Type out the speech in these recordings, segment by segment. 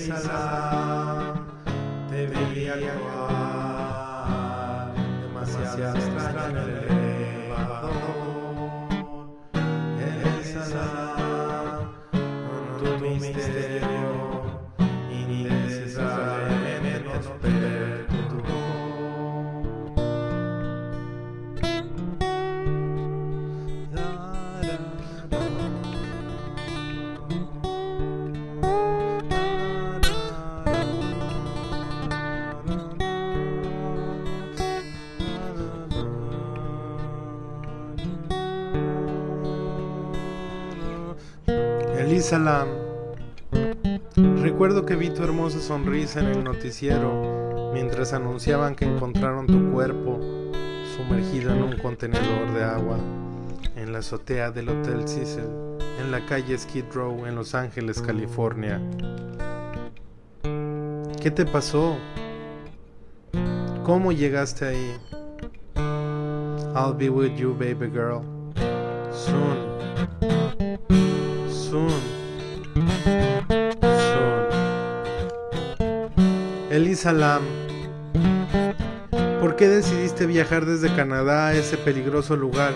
Elisa, te veía actuar demasiado extraño el elevador. Elisa, con tu misterio Elisa Lam, recuerdo que vi tu hermosa sonrisa en el noticiero mientras anunciaban que encontraron tu cuerpo sumergido en un contenedor de agua en la azotea del Hotel Cecil en la calle Skid Row en Los Ángeles, California. ¿Qué te pasó? ¿Cómo llegaste ahí? I'll be with you, baby girl. Soon. Elisa Lam, ¿por qué decidiste viajar desde Canadá a ese peligroso lugar?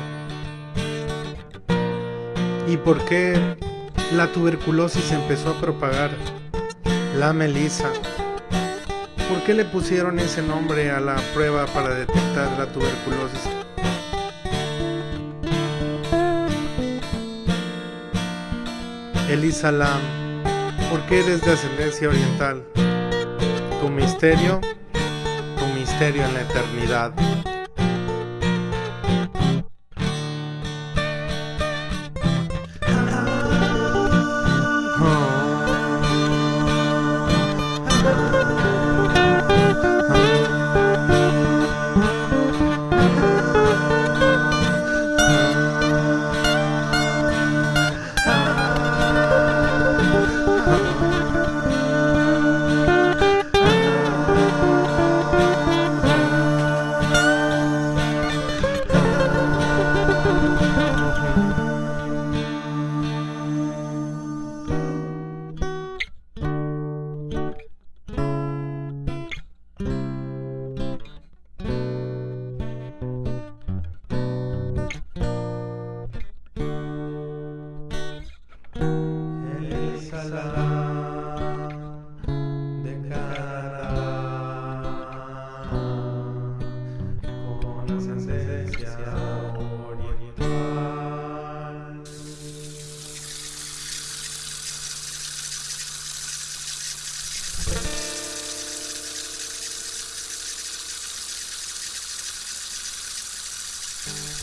¿Y por qué la tuberculosis empezó a propagar? La Melissa. ¿Por qué le pusieron ese nombre a la prueba para detectar la tuberculosis? Elisa Lam, ¿por qué eres de ascendencia oriental? Tu misterio, tu misterio en la eternidad. de cara, con ascendencia oriental. Sí.